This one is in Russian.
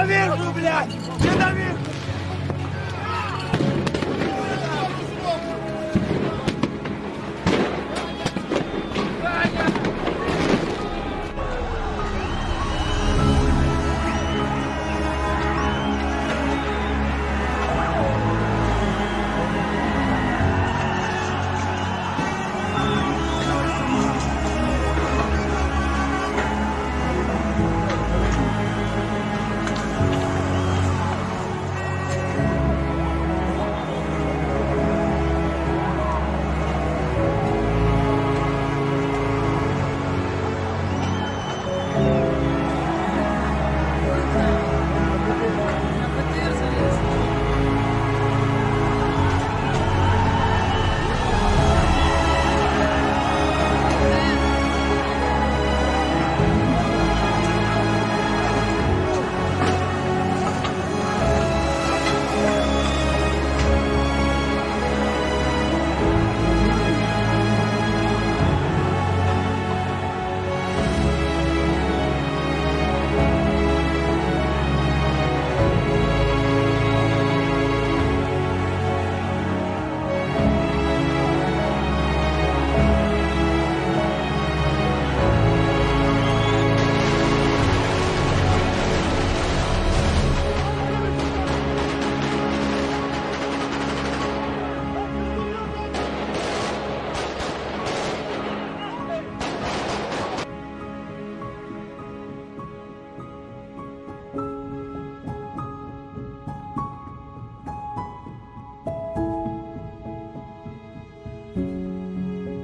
Ненавижу, блядь! Ненавижу!